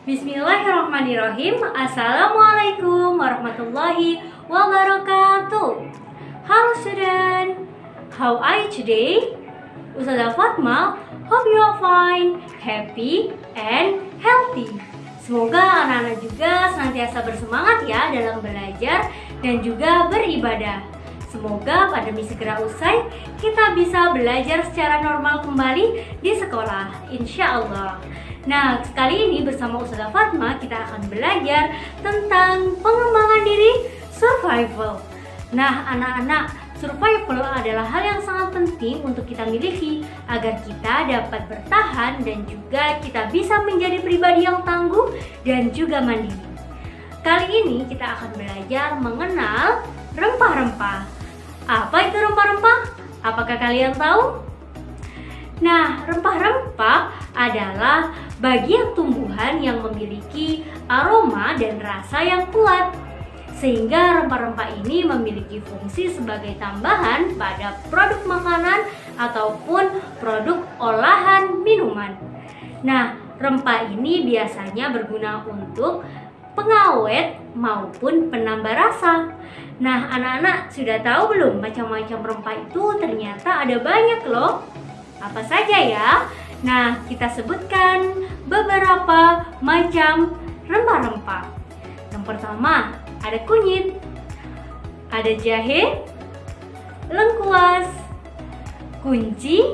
Bismillahirrahmanirrahim Assalamualaikum warahmatullahi wabarakatuh Halo student How are you today? Ustazah Fatma Hope you are fine, happy, and healthy Semoga anak-anak juga senantiasa bersemangat ya dalam belajar dan juga beribadah Semoga pandemi segera usai, kita bisa belajar secara normal kembali di sekolah, insya Allah. Nah, kali ini bersama Ustazah Fatma kita akan belajar tentang pengembangan diri survival. Nah, anak-anak, survival adalah hal yang sangat penting untuk kita miliki agar kita dapat bertahan dan juga kita bisa menjadi pribadi yang tangguh dan juga mandiri. Kali ini kita akan belajar mengenal rempah-rempah. Apa itu rempah-rempah? Apakah kalian tahu? Nah, rempah-rempah adalah bagian tumbuhan yang memiliki aroma dan rasa yang kuat. Sehingga rempah-rempah ini memiliki fungsi sebagai tambahan pada produk makanan ataupun produk olahan minuman. Nah, rempah ini biasanya berguna untuk pengawet maupun penambah rasa. Nah, anak-anak sudah tahu belum macam-macam rempah itu ternyata ada banyak loh. Apa saja ya? Nah, kita sebutkan beberapa macam rempah-rempah. Yang pertama, ada kunyit, ada jahe, lengkuas, kunci,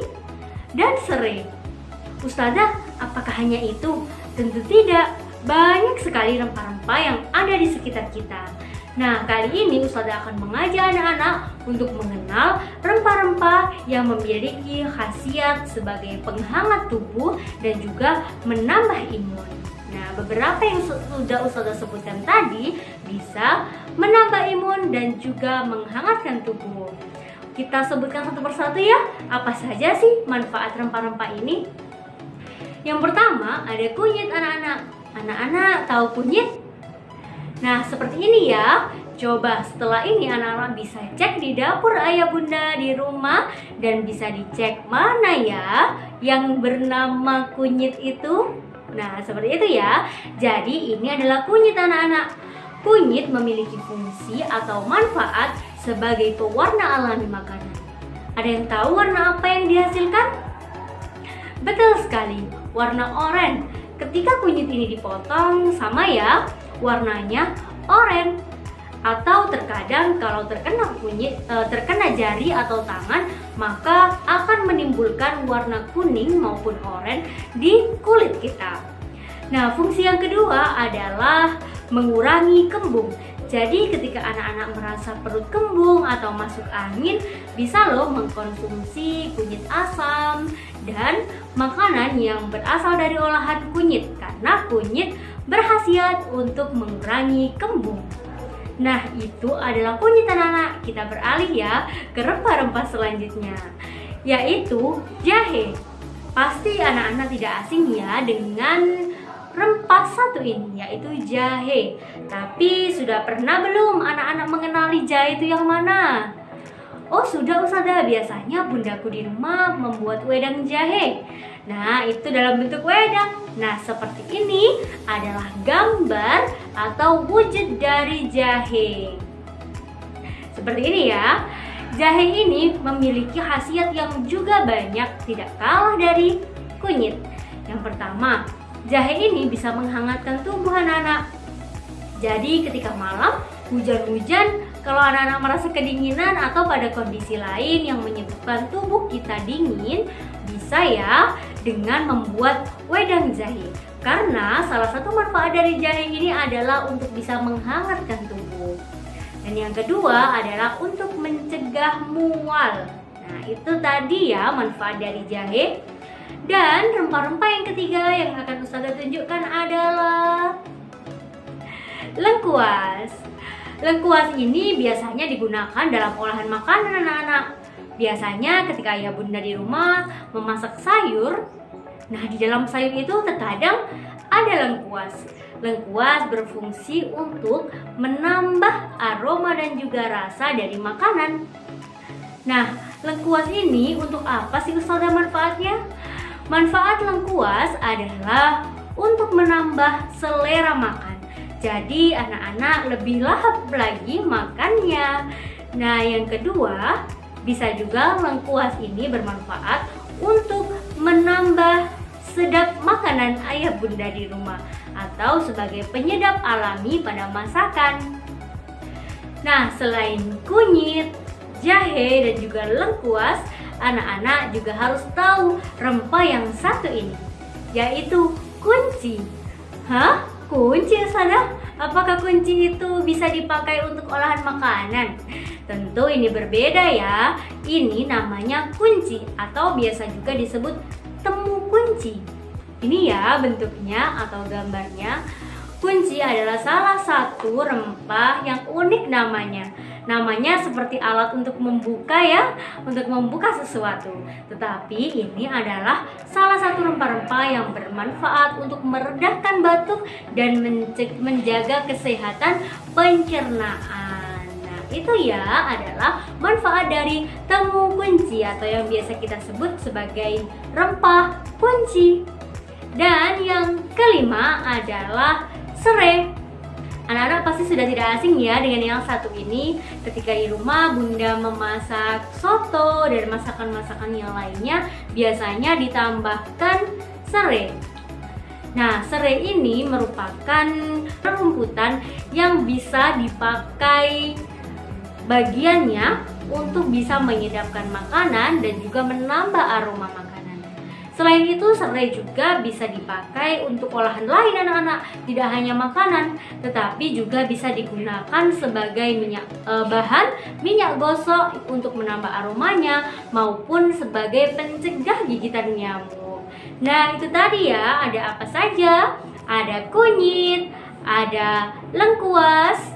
dan serai. Ustazah, apakah hanya itu? Tentu tidak. Banyak sekali rempah-rempah yang ada di sekitar kita. Nah, kali ini Ustazah akan mengajak anak-anak untuk mengenal rempah-rempah yang memiliki khasiat sebagai penghangat tubuh dan juga menambah imun. Nah, beberapa yang sudah Ustazah sebutkan tadi bisa menambah imun dan juga menghangatkan tubuh. Kita sebutkan satu persatu ya, apa saja sih manfaat rempah-rempah ini? Yang pertama, ada kunyit anak-anak. Anak-anak tahu kunyit? Nah, seperti ini ya. Coba setelah ini anak-anak bisa cek di dapur ayah bunda di rumah dan bisa dicek mana ya yang bernama kunyit itu. Nah, seperti itu ya. Jadi ini adalah kunyit anak-anak. Kunyit memiliki fungsi atau manfaat sebagai pewarna alami makanan. Ada yang tahu warna apa yang dihasilkan? Betul sekali, warna oranye. Ketika kunyit ini dipotong, sama ya, warnanya oranye atau terkadang kalau terkena kunyit e, terkena jari atau tangan maka akan menimbulkan warna kuning maupun oranye di kulit kita. Nah, fungsi yang kedua adalah mengurangi kembung. Jadi ketika anak-anak merasa perut kembung atau masuk angin, bisa loh mengkonsumsi kunyit asam dan makanan yang berasal dari olahan kunyit karena kunyit berhasiat untuk mengurangi kembung. Nah, itu adalah kunyit anak-anak. Kita beralih ya ke rempah-rempah selanjutnya, yaitu jahe. Pasti anak-anak tidak asing ya dengan rempah satu ini, yaitu jahe. Tapi sudah pernah belum anak-anak mengenali jahe itu yang mana? Oh sudah Ustazah, biasanya bundaku di rumah membuat wedang jahe. Nah itu dalam bentuk wedang. Nah seperti ini adalah gambar atau wujud dari jahe. Seperti ini ya. Jahe ini memiliki khasiat yang juga banyak tidak kalah dari kunyit. Yang pertama, jahe ini bisa menghangatkan tubuh anak-anak Jadi ketika malam hujan-hujan kalau anak-anak merasa kedinginan atau pada kondisi lain yang menyebabkan tubuh kita dingin, bisa ya dengan membuat wedang jahe. Karena salah satu manfaat dari jahe ini adalah untuk bisa menghangatkan tubuh. Dan yang kedua adalah untuk mencegah mual. Nah, itu tadi ya manfaat dari jahe. Dan rempah-rempah yang ketiga yang akan Ustazah tunjukkan adalah lengkuas. Lengkuas ini biasanya digunakan dalam olahan makanan anak-anak. Biasanya ketika ayah bunda di rumah memasak sayur, nah di dalam sayur itu terkadang ada lengkuas. Lengkuas berfungsi untuk menambah aroma dan juga rasa dari makanan. Nah, lengkuas ini untuk apa sih Ustazah manfaatnya? Manfaat lengkuas adalah untuk menambah selera makan. Jadi anak-anak lebih lahap lagi makannya. Nah, yang kedua, bisa juga lengkuas ini bermanfaat untuk menambah sedap makanan ayah bunda di rumah atau sebagai penyedap alami pada masakan. Nah, selain kunyit, jahe, dan juga lengkuas, anak-anak juga harus tahu rempah yang satu ini, yaitu kunci. Hah? Kunci sana? Apakah kunci itu bisa dipakai untuk olahan makanan? Tentu ini berbeda ya. Ini namanya kunci atau biasa juga disebut temu kunci. Ini ya bentuknya atau gambarnya. Kunci adalah salah satu rempah yang unik namanya. Namanya seperti alat untuk membuka ya, untuk membuka sesuatu. Tetapi ini adalah salah satu rempah-rempah yang bermanfaat untuk meredakan batuk dan menjaga kesehatan pencernaan. Nah, itu ya adalah manfaat dari temu kunci atau yang biasa kita sebut sebagai rempah kunci. Dan yang kelima adalah serai. Anak-anak pasti sudah tidak asing ya dengan yang satu ini. Ketika di rumah bunda memasak soto dan masakan-masakan yang lainnya Biasanya ditambahkan serai Nah, serai ini merupakan rumputan yang bisa dipakai bagiannya untuk bisa menyedapkan makanan dan juga menambah aroma makanan Selain itu, serai juga bisa dipakai untuk olahan lain anak-anak, tidak hanya makanan, tetapi juga bisa digunakan sebagai minyak e, bahan minyak gosok untuk menambah aromanya maupun sebagai pencegah gigitan nyamuk. Nah, itu tadi ya, ada apa saja? Ada kunyit, ada lengkuas,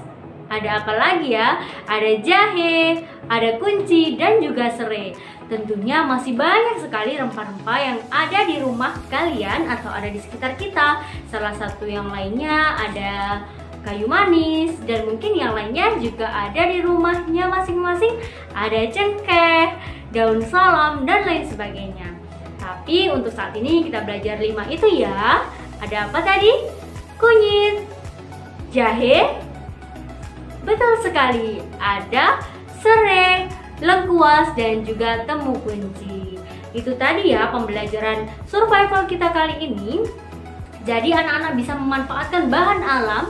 ada apa lagi ya? Ada jahe, ada kunci, dan juga serai. Tentunya masih banyak sekali rempah-rempah yang ada di rumah kalian atau ada di sekitar kita. Salah satu yang lainnya ada kayu manis dan mungkin yang lainnya juga ada di rumahnya masing-masing. Ada cengkeh, daun salam, dan lain sebagainya. Tapi untuk saat ini kita belajar lima itu ya. Ada apa tadi? Kunyit, jahe, Betul sekali, ada serai, lengkuas, dan juga temu kunci. Itu tadi ya pembelajaran survival kita kali ini. Jadi anak-anak bisa memanfaatkan bahan alam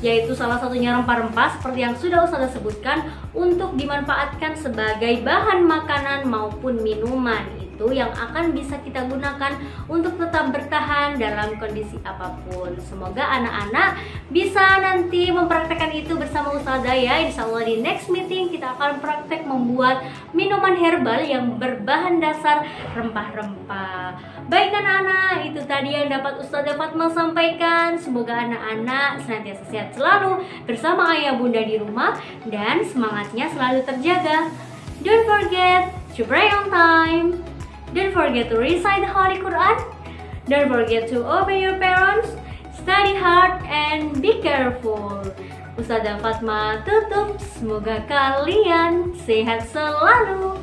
yaitu salah satunya rempah-rempah seperti yang sudah Ustazah sebutkan untuk dimanfaatkan sebagai bahan makanan maupun minuman itu yang akan bisa kita gunakan untuk tetap bertahan dalam kondisi apa pun. Semoga anak-anak bisa nanti mempraktekkan itu bersama Ustazah ya. Insya Allah di next meeting kita akan praktek membuat minuman herbal yang berbahan dasar rempah-rempah. Baik anak-anak, itu tadi yang dapat Ustazah Fatma sampaikan. Semoga anak-anak senantiasa sehat selalu bersama ayah bunda di rumah dan semangatnya selalu terjaga. Don't forget to pray on time. Don't forget to recite the Holy Quran. Don't forget to obey your parents. Study hard and be careful. Ustazah Fatma tutup. Semoga kalian sehat selalu.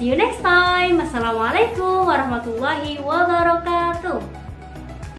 See you next time. Assalamualaikum warahmatullahi wabarakatuh.